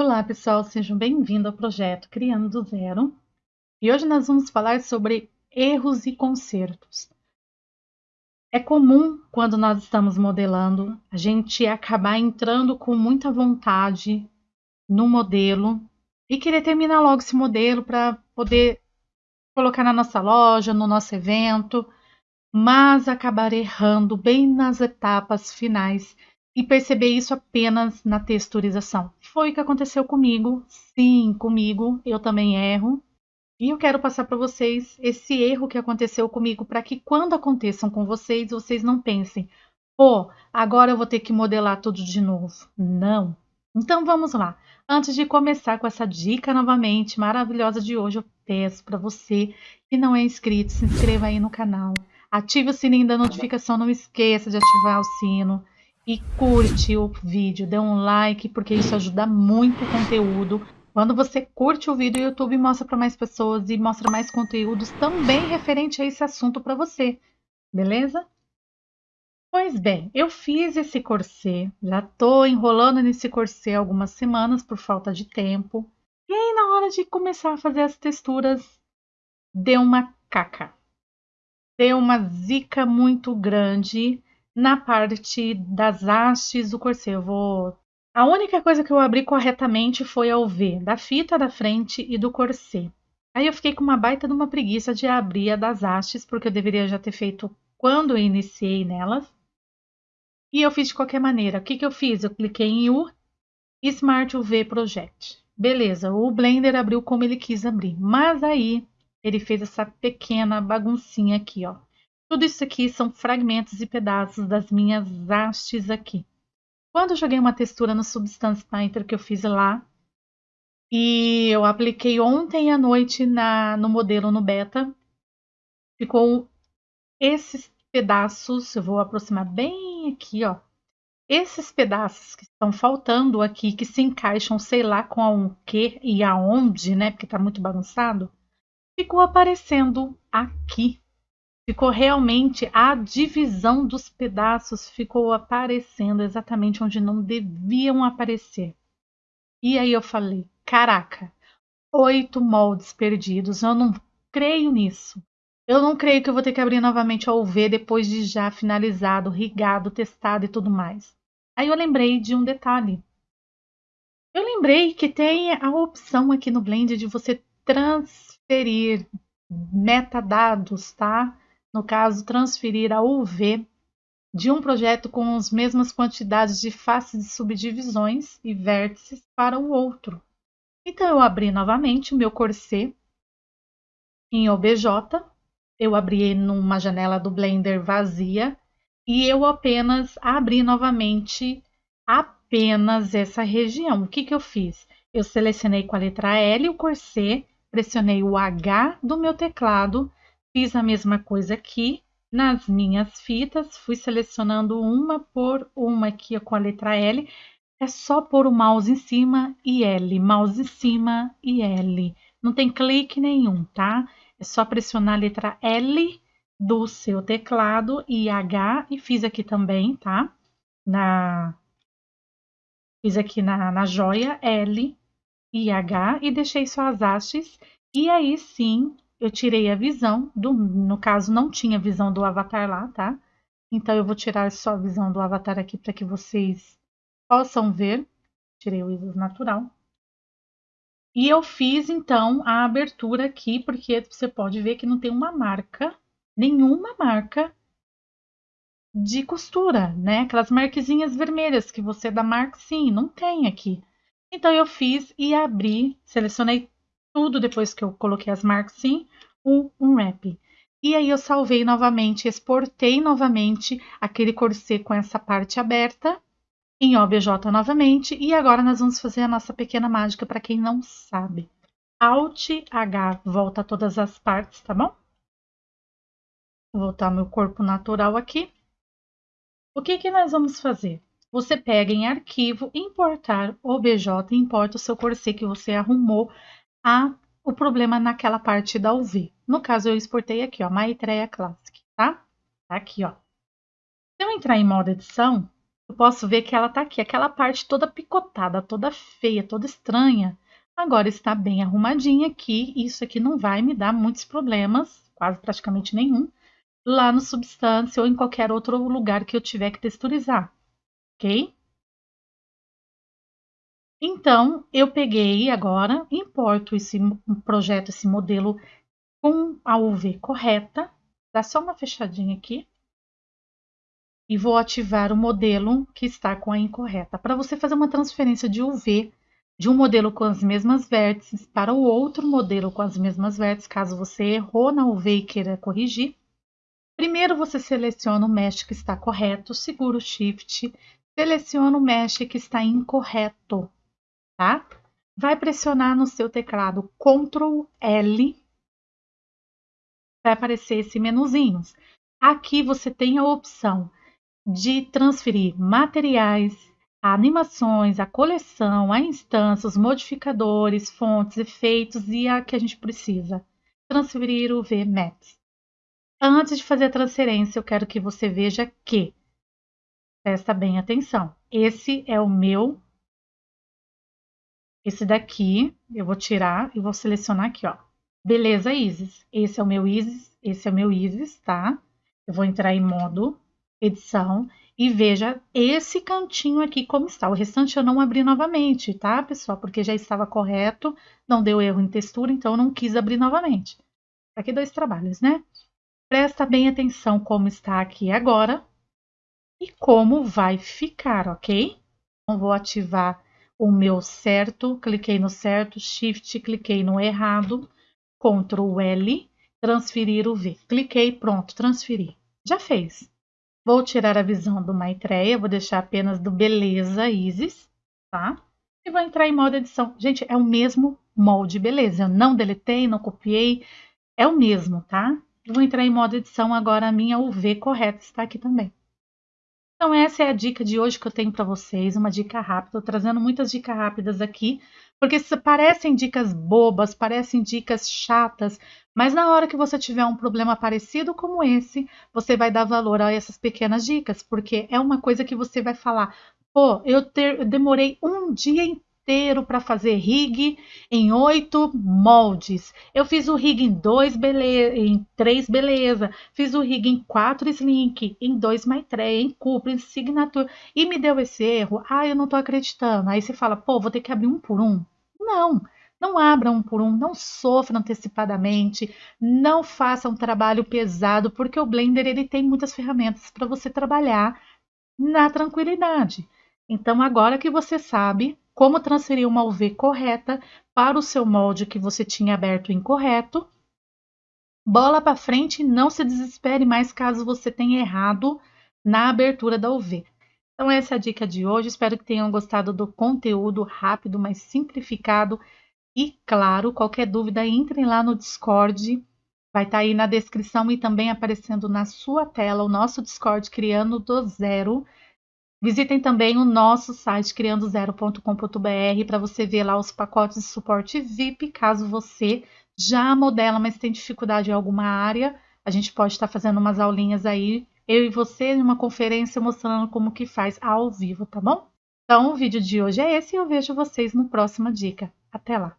Olá, pessoal, sejam bem-vindos ao projeto Criando do Zero. E hoje nós vamos falar sobre erros e consertos. É comum, quando nós estamos modelando, a gente acabar entrando com muita vontade no modelo e querer terminar logo esse modelo para poder colocar na nossa loja, no nosso evento, mas acabar errando bem nas etapas finais e perceber isso apenas na texturização. Foi o que aconteceu comigo. Sim, comigo, eu também erro. E eu quero passar para vocês esse erro que aconteceu comigo para que quando aconteçam com vocês, vocês não pensem, pô, agora eu vou ter que modelar tudo de novo. Não. Então vamos lá. Antes de começar com essa dica novamente maravilhosa de hoje, eu peço para você que não é inscrito, se inscreva aí no canal. Ative o sininho da notificação, não esqueça de ativar o sino e curte o vídeo, dê um like, porque isso ajuda muito o conteúdo quando você curte o vídeo, o YouTube mostra para mais pessoas e mostra mais conteúdos também referente a esse assunto para você, beleza? Pois bem, eu fiz esse corset, já estou enrolando nesse corset algumas semanas por falta de tempo. E aí, na hora de começar a fazer as texturas, deu uma caca. Deu uma zica muito grande na parte das hastes do corset. Eu vou a única coisa que eu abri corretamente foi a UV, da fita da frente e do corset. Aí eu fiquei com uma baita de uma preguiça de abrir a das hastes, porque eu deveria já ter feito quando eu iniciei nelas. E eu fiz de qualquer maneira. O que, que eu fiz? Eu cliquei em U, Smart UV Project. Beleza, o Blender abriu como ele quis abrir. Mas aí ele fez essa pequena baguncinha aqui, ó. Tudo isso aqui são fragmentos e pedaços das minhas hastes aqui. Quando eu joguei uma textura no Substance Painter que eu fiz lá, e eu apliquei ontem à noite na, no modelo no beta, ficou esses pedaços, eu vou aproximar bem aqui, ó. Esses pedaços que estão faltando aqui, que se encaixam, sei lá, com a que e aonde, né? Porque tá muito bagunçado, ficou aparecendo aqui ficou realmente a divisão dos pedaços ficou aparecendo exatamente onde não deviam aparecer. E aí eu falei, caraca, oito moldes perdidos, eu não creio nisso. Eu não creio que eu vou ter que abrir novamente a UV depois de já finalizado, rigado, testado e tudo mais. Aí eu lembrei de um detalhe. Eu lembrei que tem a opção aqui no Blend de você transferir metadados, tá? No caso, transferir a UV de um projeto com as mesmas quantidades de faces de subdivisões e vértices para o outro. Então, eu abri novamente o meu corset em OBJ, eu abri numa janela do Blender vazia e eu apenas abri novamente apenas essa região. O que, que eu fiz? Eu selecionei com a letra L o corset, pressionei o H do meu teclado Fiz a mesma coisa aqui nas minhas fitas, fui selecionando uma por uma aqui com a letra L. É só pôr o mouse em cima e L, mouse em cima e L. Não tem clique nenhum, tá? É só pressionar a letra L do seu teclado e H, e fiz aqui também, tá? Na, fiz aqui na, na joia L e H e deixei só as hastes. E aí sim, eu tirei a visão, do, no caso não tinha visão do avatar lá, tá? Então eu vou tirar só a visão do avatar aqui para que vocês possam ver. Tirei o ISO natural. E eu fiz então a abertura aqui, porque você pode ver que não tem uma marca, nenhuma marca de costura, né? Aquelas marquezinhas vermelhas que você dá marca, sim, não tem aqui. Então eu fiz e abri, selecionei tudo depois que eu coloquei as marcas sim, um, um wrap. E aí eu salvei novamente, exportei novamente aquele corset com essa parte aberta em OBJ novamente. E agora nós vamos fazer a nossa pequena mágica para quem não sabe. Alt H volta todas as partes, tá bom? Vou voltar meu corpo natural aqui. O que que nós vamos fazer? Você pega em arquivo, importar OBJ, importa o seu corset que você arrumou a, o problema naquela parte da UV. No caso, eu exportei aqui, ó, Maitreya Classic, tá? Tá aqui, ó. Se eu entrar em modo edição, eu posso ver que ela tá aqui, aquela parte toda picotada, toda feia, toda estranha. Agora está bem arrumadinha aqui, isso aqui não vai me dar muitos problemas, quase praticamente nenhum, lá no Substância ou em qualquer outro lugar que eu tiver que texturizar, ok? Então, eu peguei agora, importo esse projeto, esse modelo com a UV correta, dá só uma fechadinha aqui, e vou ativar o modelo que está com a incorreta. Para você fazer uma transferência de UV de um modelo com as mesmas vértices para o outro modelo com as mesmas vértices, caso você errou na UV e queira corrigir, primeiro você seleciona o mesh que está correto, segura o Shift, seleciona o mesh que está incorreto, tá? Vai pressionar no seu teclado Ctrl L, vai aparecer esse menuzinho. Aqui você tem a opção de transferir materiais, animações, a coleção, a instância, os modificadores, fontes, efeitos e a que a gente precisa. Transferir o VMAX. Antes de fazer a transferência, eu quero que você veja que, presta bem atenção, esse é o meu, esse daqui, eu vou tirar e vou selecionar aqui, ó. Beleza, Isis. Esse é o meu Isis, esse é o meu Isis, tá? Eu vou entrar em modo edição e veja esse cantinho aqui como está. O restante eu não abri novamente, tá, pessoal? Porque já estava correto, não deu erro em textura, então eu não quis abrir novamente. Aqui dois trabalhos, né? Presta bem atenção como está aqui agora e como vai ficar, ok? Então, vou ativar o meu certo, cliquei no certo, Shift, cliquei no errado, Ctrl L, transferir o V. Cliquei, pronto, transferir. Já fez. Vou tirar a visão do Maitreya, vou deixar apenas do Beleza Isis, tá? E vou entrar em modo edição. Gente, é o mesmo molde, beleza? Eu não deletei, não copiei, é o mesmo, tá? Vou entrar em modo edição, agora a minha UV correta está aqui também. Então essa é a dica de hoje que eu tenho para vocês, uma dica rápida. Trazendo muitas dicas rápidas aqui, porque parecem dicas bobas, parecem dicas chatas, mas na hora que você tiver um problema parecido como esse, você vai dar valor a essas pequenas dicas, porque é uma coisa que você vai falar: pô, eu, ter, eu demorei um dia inteiro para fazer rig em oito moldes. Eu fiz o rig em dois, beleza, em três, beleza. Fiz o rig em quatro slink, em dois maitreya, em cupra, em signature, e me deu esse erro. Ah, eu não tô acreditando. Aí você fala, pô, vou ter que abrir um por um. Não. Não abra um por um, não sofra antecipadamente, não faça um trabalho pesado, porque o Blender ele tem muitas ferramentas para você trabalhar na tranquilidade. Então, agora que você sabe como transferir uma UV correta para o seu molde que você tinha aberto incorreto, bola para frente não se desespere mais caso você tenha errado na abertura da UV. Então, essa é a dica de hoje. Espero que tenham gostado do conteúdo rápido, mas simplificado e claro, qualquer dúvida, entrem lá no Discord. Vai estar tá aí na descrição e também aparecendo na sua tela o nosso Discord Criando do Zero. Visitem também o nosso site criandozero.com.br para você ver lá os pacotes de suporte VIP, caso você já modela, mas tem dificuldade em alguma área. A gente pode estar fazendo umas aulinhas aí, eu e você, em uma conferência mostrando como que faz ao vivo, tá bom? Então, o vídeo de hoje é esse e eu vejo vocês no próxima dica. Até lá!